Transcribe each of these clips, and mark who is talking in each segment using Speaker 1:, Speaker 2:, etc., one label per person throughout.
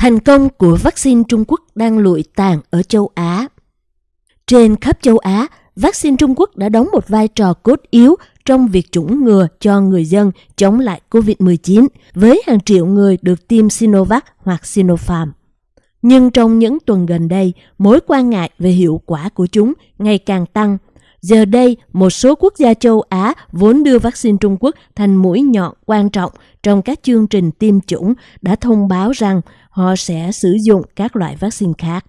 Speaker 1: Thành công của vaccine Trung Quốc đang lụi tàn ở châu Á. Trên khắp châu Á, vaccine Trung Quốc đã đóng một vai trò cốt yếu trong việc chủng ngừa cho người dân chống lại COVID-19 với hàng triệu người được tiêm Sinovac hoặc Sinopharm. Nhưng trong những tuần gần đây, mối quan ngại về hiệu quả của chúng ngày càng tăng. Giờ đây, một số quốc gia châu Á vốn đưa vaccine Trung Quốc thành mũi nhọn quan trọng trong các chương trình tiêm chủng đã thông báo rằng họ sẽ sử dụng các loại vaccine khác.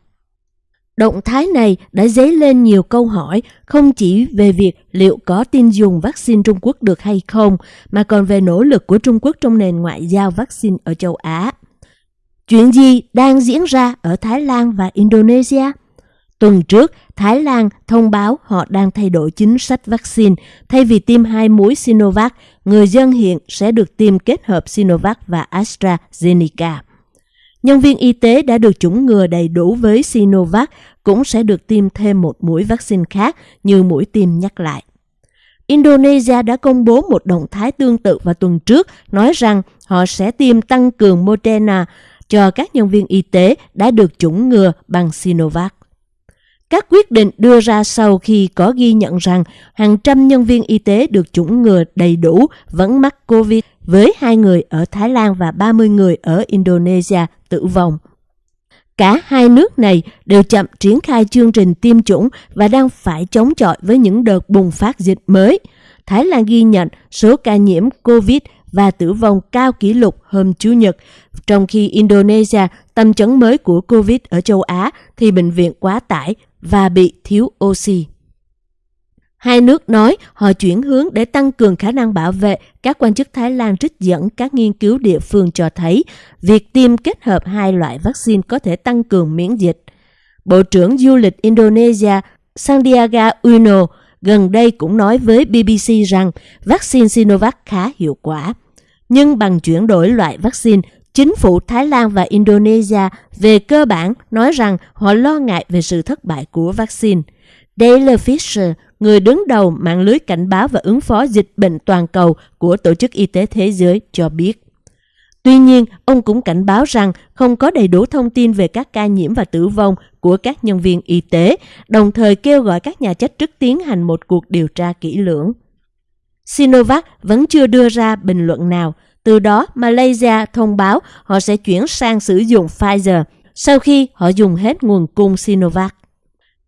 Speaker 1: Động thái này đã dấy lên nhiều câu hỏi không chỉ về việc liệu có tin dùng vaccine Trung Quốc được hay không, mà còn về nỗ lực của Trung Quốc trong nền ngoại giao vaccine ở châu Á. Chuyện gì đang diễn ra ở Thái Lan và Indonesia? Tuần trước, Thái Lan thông báo họ đang thay đổi chính sách vaccine. Thay vì tiêm hai mũi Sinovac, người dân hiện sẽ được tiêm kết hợp Sinovac và AstraZeneca. Nhân viên y tế đã được chủng ngừa đầy đủ với Sinovac, cũng sẽ được tiêm thêm một mũi vaccine khác như mũi tiêm nhắc lại. Indonesia đã công bố một động thái tương tự vào tuần trước, nói rằng họ sẽ tiêm tăng cường Moderna cho các nhân viên y tế đã được chủng ngừa bằng Sinovac. Các quyết định đưa ra sau khi có ghi nhận rằng hàng trăm nhân viên y tế được chủng ngừa đầy đủ vẫn mắc COVID với hai người ở Thái Lan và 30 người ở Indonesia tử vong. Cả hai nước này đều chậm triển khai chương trình tiêm chủng và đang phải chống chọi với những đợt bùng phát dịch mới. Thái Lan ghi nhận số ca nhiễm COVID và tử vong cao kỷ lục hôm Chủ nhật, trong khi Indonesia tâm chấn mới của COVID ở châu Á thì bệnh viện quá tải và bị thiếu oxy. Hai nước nói họ chuyển hướng để tăng cường khả năng bảo vệ. Các quan chức Thái Lan trích dẫn các nghiên cứu địa phương cho thấy việc tiêm kết hợp hai loại vaccine có thể tăng cường miễn dịch. Bộ trưởng du lịch Indonesia Sandiaga Uno gần đây cũng nói với BBC rằng vaccine Sinovac khá hiệu quả. Nhưng bằng chuyển đổi loại vaccine, chính phủ Thái Lan và Indonesia về cơ bản nói rằng họ lo ngại về sự thất bại của vaccine. Dale Fisher, người đứng đầu mạng lưới cảnh báo và ứng phó dịch bệnh toàn cầu của Tổ chức Y tế Thế giới cho biết. Tuy nhiên, ông cũng cảnh báo rằng không có đầy đủ thông tin về các ca nhiễm và tử vong của các nhân viên y tế, đồng thời kêu gọi các nhà chức trách tiến hành một cuộc điều tra kỹ lưỡng. Sinovac vẫn chưa đưa ra bình luận nào, từ đó Malaysia thông báo họ sẽ chuyển sang sử dụng Pfizer sau khi họ dùng hết nguồn cung Sinovac.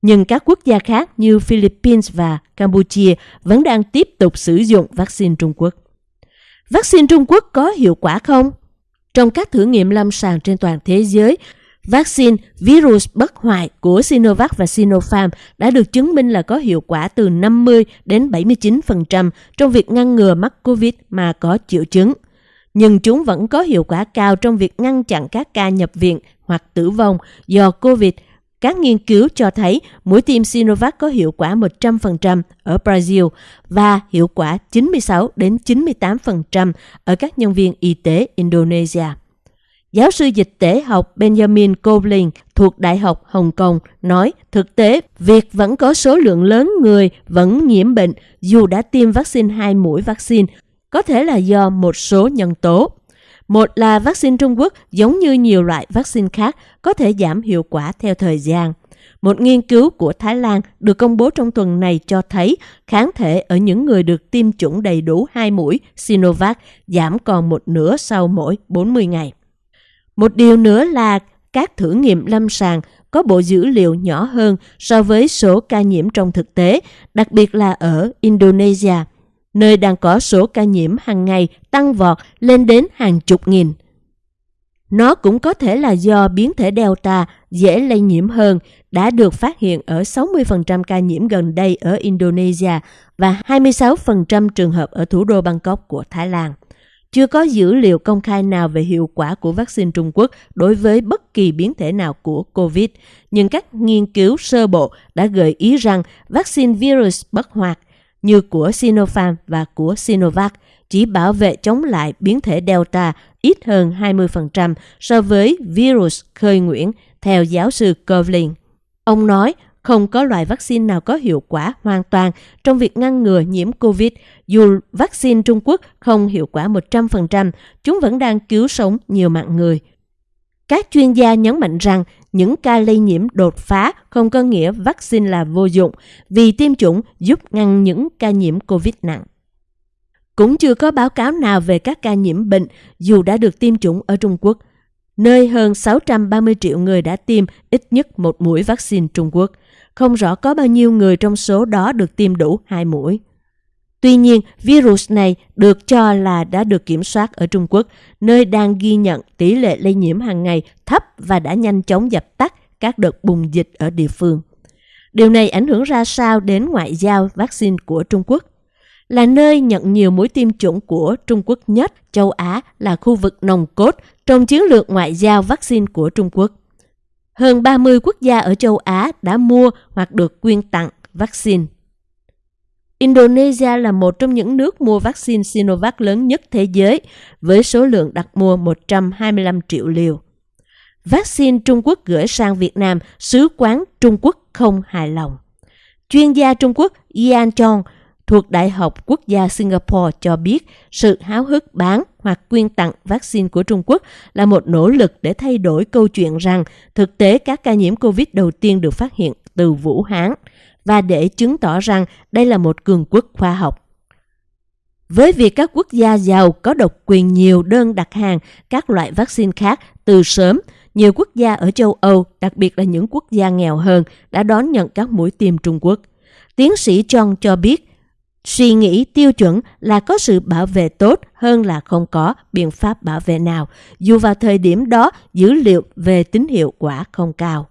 Speaker 1: Nhưng các quốc gia khác như Philippines và Campuchia vẫn đang tiếp tục sử dụng vaccine Trung Quốc. Vaccine Trung Quốc có hiệu quả không? Trong các thử nghiệm lâm sàng trên toàn thế giới, vaccine virus bất hoại của Sinovac và Sinopharm đã được chứng minh là có hiệu quả từ 50 đến 79% trong việc ngăn ngừa mắc COVID mà có triệu chứng. Nhưng chúng vẫn có hiệu quả cao trong việc ngăn chặn các ca nhập viện hoặc tử vong do COVID các nghiên cứu cho thấy mũi tiêm Sinovac có hiệu quả 100% ở Brazil và hiệu quả 96 đến 98% ở các nhân viên y tế Indonesia. Giáo sư dịch tễ học Benjamin Coblin thuộc Đại học Hồng Kông nói, thực tế, việc vẫn có số lượng lớn người vẫn nhiễm bệnh dù đã tiêm vaccine hai mũi vaccine có thể là do một số nhân tố. Một là vaccine Trung Quốc giống như nhiều loại vaccine khác có thể giảm hiệu quả theo thời gian. Một nghiên cứu của Thái Lan được công bố trong tuần này cho thấy kháng thể ở những người được tiêm chủng đầy đủ hai mũi Sinovac giảm còn một nửa sau mỗi 40 ngày. Một điều nữa là các thử nghiệm lâm sàng có bộ dữ liệu nhỏ hơn so với số ca nhiễm trong thực tế, đặc biệt là ở Indonesia nơi đang có số ca nhiễm hàng ngày tăng vọt lên đến hàng chục nghìn. Nó cũng có thể là do biến thể Delta dễ lây nhiễm hơn đã được phát hiện ở 60% ca nhiễm gần đây ở Indonesia và 26% trường hợp ở thủ đô Bangkok của Thái Lan. Chưa có dữ liệu công khai nào về hiệu quả của vaccine Trung Quốc đối với bất kỳ biến thể nào của COVID, nhưng các nghiên cứu sơ bộ đã gợi ý rằng vaccine virus bất hoạt – như của Sinopharm và của Sinovac chỉ bảo vệ chống lại biến thể Delta ít hơn 20% so với virus khơi nguyễn, theo giáo sư Kovlin. Ông nói không có loại vaccine nào có hiệu quả hoàn toàn trong việc ngăn ngừa nhiễm COVID. Dù vaccine Trung Quốc không hiệu quả 100%, chúng vẫn đang cứu sống nhiều mạng người. Các chuyên gia nhấn mạnh rằng những ca lây nhiễm đột phá không có nghĩa vaccine là vô dụng vì tiêm chủng giúp ngăn những ca nhiễm COVID nặng. Cũng chưa có báo cáo nào về các ca nhiễm bệnh dù đã được tiêm chủng ở Trung Quốc, nơi hơn 630 triệu người đã tiêm ít nhất một mũi vaccine Trung Quốc. Không rõ có bao nhiêu người trong số đó được tiêm đủ hai mũi. Tuy nhiên, virus này được cho là đã được kiểm soát ở Trung Quốc, nơi đang ghi nhận tỷ lệ lây nhiễm hàng ngày thấp và đã nhanh chóng dập tắt các đợt bùng dịch ở địa phương. Điều này ảnh hưởng ra sao đến ngoại giao vaccine của Trung Quốc? Là nơi nhận nhiều mũi tiêm chủng của Trung Quốc nhất, châu Á là khu vực nồng cốt trong chiến lược ngoại giao vaccine của Trung Quốc. Hơn 30 quốc gia ở châu Á đã mua hoặc được quyên tặng vaccine. Indonesia là một trong những nước mua vaccine Sinovac lớn nhất thế giới với số lượng đặt mua 125 triệu liều. Vaccine Trung Quốc gửi sang Việt Nam, sứ quán Trung Quốc không hài lòng. Chuyên gia Trung Quốc Ian Chong thuộc Đại học Quốc gia Singapore cho biết sự háo hức bán hoặc quyên tặng vaccine của Trung Quốc là một nỗ lực để thay đổi câu chuyện rằng thực tế các ca nhiễm COVID đầu tiên được phát hiện từ Vũ Hán và để chứng tỏ rằng đây là một cường quốc khoa học. Với việc các quốc gia giàu có độc quyền nhiều đơn đặt hàng các loại vaccine khác từ sớm, nhiều quốc gia ở châu Âu, đặc biệt là những quốc gia nghèo hơn, đã đón nhận các mũi tiêm Trung Quốc. Tiến sĩ John cho biết, suy nghĩ tiêu chuẩn là có sự bảo vệ tốt hơn là không có biện pháp bảo vệ nào, dù vào thời điểm đó dữ liệu về tính hiệu quả không cao.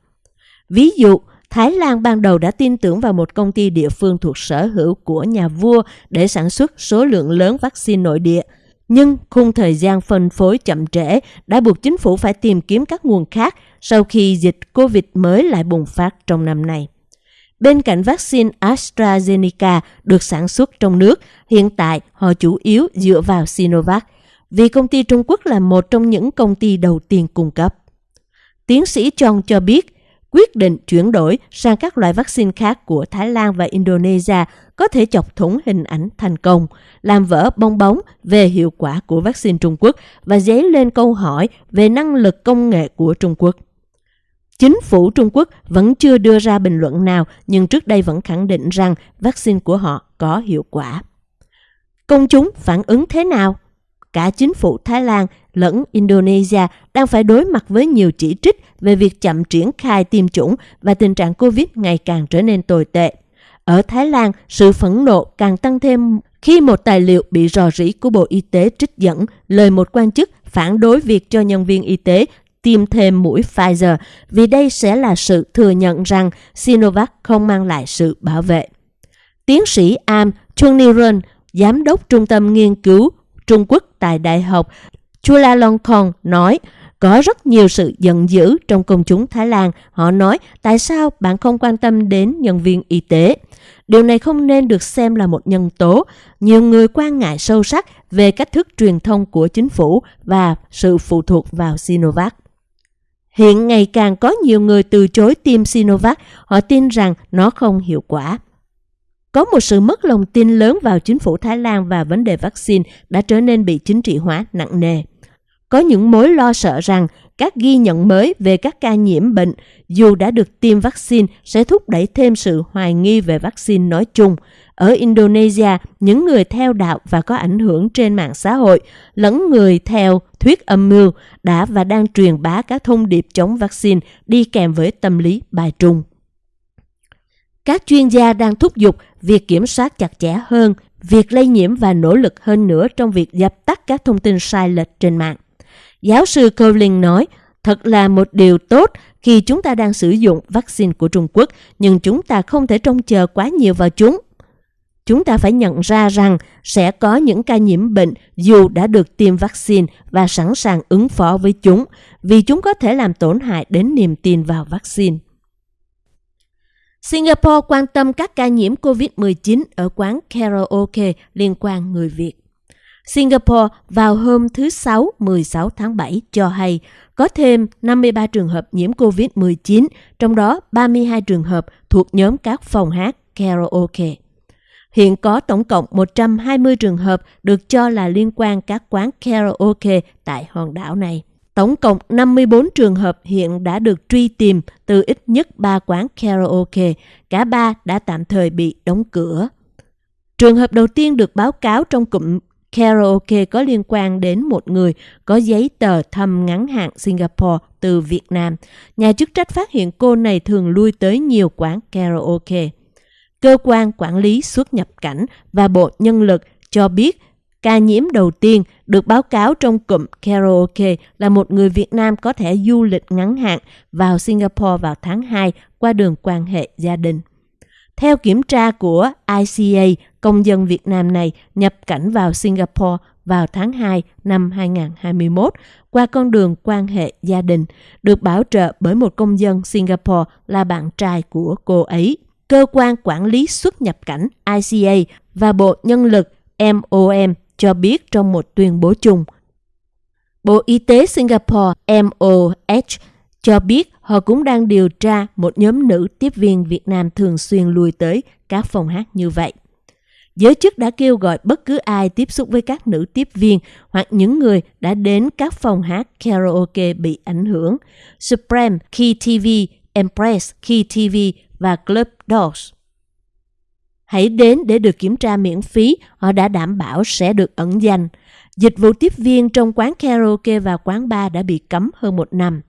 Speaker 1: Ví dụ, Thái Lan ban đầu đã tin tưởng vào một công ty địa phương thuộc sở hữu của nhà vua để sản xuất số lượng lớn vaccine nội địa. Nhưng khung thời gian phân phối chậm trễ đã buộc chính phủ phải tìm kiếm các nguồn khác sau khi dịch COVID mới lại bùng phát trong năm nay. Bên cạnh vaccine AstraZeneca được sản xuất trong nước, hiện tại họ chủ yếu dựa vào Sinovac, vì công ty Trung Quốc là một trong những công ty đầu tiên cung cấp. Tiến sĩ John cho biết, quyết định chuyển đổi sang các loại vaccine khác của Thái Lan và Indonesia có thể chọc thủng hình ảnh thành công, làm vỡ bong bóng về hiệu quả của vaccine Trung Quốc và dấy lên câu hỏi về năng lực công nghệ của Trung Quốc. Chính phủ Trung Quốc vẫn chưa đưa ra bình luận nào nhưng trước đây vẫn khẳng định rằng vaccine của họ có hiệu quả. Công chúng phản ứng thế nào? Cả chính phủ Thái Lan lẫn Indonesia đang phải đối mặt với nhiều chỉ trích về việc chậm triển khai tiêm chủng và tình trạng Covid ngày càng trở nên tồi tệ. Ở Thái Lan, sự phẫn nộ càng tăng thêm khi một tài liệu bị rò rỉ của Bộ Y tế trích dẫn lời một quan chức phản đối việc cho nhân viên y tế tiêm thêm mũi Pfizer vì đây sẽ là sự thừa nhận rằng Sinovac không mang lại sự bảo vệ. Tiến sĩ Am Chuniran, giám đốc trung tâm nghiên cứu Trung Quốc tại Đại học Chulalongkorn nói, có rất nhiều sự giận dữ trong công chúng Thái Lan. Họ nói, tại sao bạn không quan tâm đến nhân viên y tế? Điều này không nên được xem là một nhân tố. Nhiều người quan ngại sâu sắc về cách thức truyền thông của chính phủ và sự phụ thuộc vào Sinovac. Hiện ngày càng có nhiều người từ chối tiêm Sinovac, họ tin rằng nó không hiệu quả. Có một sự mất lòng tin lớn vào chính phủ Thái Lan và vấn đề vaccine đã trở nên bị chính trị hóa nặng nề. Có những mối lo sợ rằng các ghi nhận mới về các ca nhiễm bệnh dù đã được tiêm vaccine sẽ thúc đẩy thêm sự hoài nghi về vaccine nói chung. Ở Indonesia, những người theo đạo và có ảnh hưởng trên mạng xã hội lẫn người theo thuyết âm mưu đã và đang truyền bá các thông điệp chống vaccine đi kèm với tâm lý bài trung. Các chuyên gia đang thúc giục việc kiểm soát chặt chẽ hơn việc lây nhiễm và nỗ lực hơn nữa trong việc dập tắt các thông tin sai lệch trên mạng. Giáo sư Cowling nói, thật là một điều tốt khi chúng ta đang sử dụng vaccine của Trung Quốc, nhưng chúng ta không thể trông chờ quá nhiều vào chúng. Chúng ta phải nhận ra rằng sẽ có những ca nhiễm bệnh dù đã được tiêm vaccine và sẵn sàng ứng phó với chúng, vì chúng có thể làm tổn hại đến niềm tin vào vaccine. Singapore quan tâm các ca nhiễm COVID-19 ở quán karaoke liên quan người Việt. Singapore vào hôm thứ Sáu 16 tháng 7 cho hay có thêm 53 trường hợp nhiễm COVID-19, trong đó 32 trường hợp thuộc nhóm các phòng hát karaoke. Hiện có tổng cộng 120 trường hợp được cho là liên quan các quán karaoke tại hòn đảo này. Tổng cộng 54 trường hợp hiện đã được truy tìm từ ít nhất 3 quán karaoke. Cả ba đã tạm thời bị đóng cửa. Trường hợp đầu tiên được báo cáo trong cụm karaoke có liên quan đến một người có giấy tờ thăm ngắn hạn Singapore từ Việt Nam. Nhà chức trách phát hiện cô này thường lui tới nhiều quán karaoke. Cơ quan quản lý xuất nhập cảnh và Bộ Nhân lực cho biết ca nhiễm đầu tiên được báo cáo trong cụm karaoke là một người Việt Nam có thể du lịch ngắn hạn vào Singapore vào tháng 2 qua đường quan hệ gia đình. Theo kiểm tra của ICA, công dân Việt Nam này nhập cảnh vào Singapore vào tháng 2 năm 2021 qua con đường quan hệ gia đình, được bảo trợ bởi một công dân Singapore là bạn trai của cô ấy. Cơ quan quản lý xuất nhập cảnh ICA và Bộ Nhân lực MOM cho biết trong một tuyên bố chung. Bộ Y tế Singapore MOH cho biết họ cũng đang điều tra một nhóm nữ tiếp viên Việt Nam thường xuyên lui tới các phòng hát như vậy. Giới chức đã kêu gọi bất cứ ai tiếp xúc với các nữ tiếp viên hoặc những người đã đến các phòng hát karaoke bị ảnh hưởng. Supreme, Key TV, Empress, Key TV và Club Dogs. Hãy đến để được kiểm tra miễn phí, họ đã đảm bảo sẽ được ẩn danh. Dịch vụ tiếp viên trong quán karaoke và quán bar đã bị cấm hơn một năm.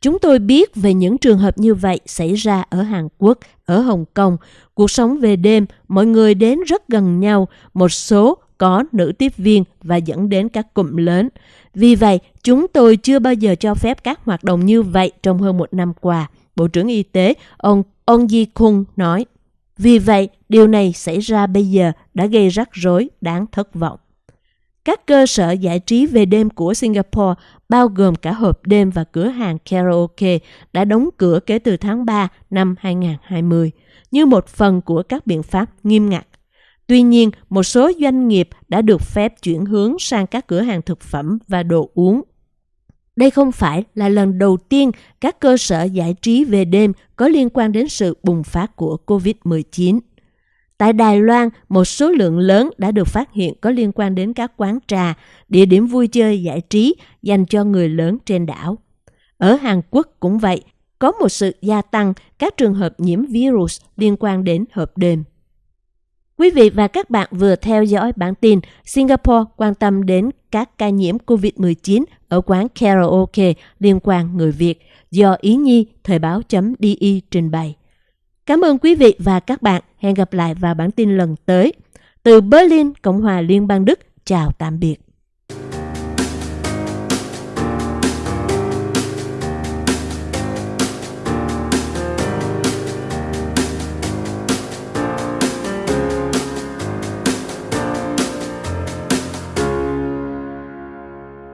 Speaker 1: Chúng tôi biết về những trường hợp như vậy xảy ra ở Hàn Quốc, ở Hồng Kông. Cuộc sống về đêm, mọi người đến rất gần nhau, một số có nữ tiếp viên và dẫn đến các cụm lớn. Vì vậy, chúng tôi chưa bao giờ cho phép các hoạt động như vậy trong hơn một năm qua. Bộ trưởng Y tế ông Ong Ji Kung nói. Vì vậy, điều này xảy ra bây giờ đã gây rắc rối đáng thất vọng. Các cơ sở giải trí về đêm của Singapore, bao gồm cả hộp đêm và cửa hàng karaoke, đã đóng cửa kể từ tháng 3 năm 2020, như một phần của các biện pháp nghiêm ngặt. Tuy nhiên, một số doanh nghiệp đã được phép chuyển hướng sang các cửa hàng thực phẩm và đồ uống. Đây không phải là lần đầu tiên các cơ sở giải trí về đêm có liên quan đến sự bùng phát của COVID-19. Tại Đài Loan, một số lượng lớn đã được phát hiện có liên quan đến các quán trà, địa điểm vui chơi giải trí dành cho người lớn trên đảo. Ở Hàn Quốc cũng vậy, có một sự gia tăng các trường hợp nhiễm virus liên quan đến hộp đêm. Quý vị và các bạn vừa theo dõi bản tin Singapore quan tâm đến các ca nhiễm COVID-19 ở quán karaoke liên quan người Việt do Ý Nhi Thời báo.di trình bày. Cảm ơn quý vị và các bạn. Hẹn gặp lại vào bản tin lần tới. Từ Berlin, Cộng hòa Liên bang Đức, chào tạm biệt.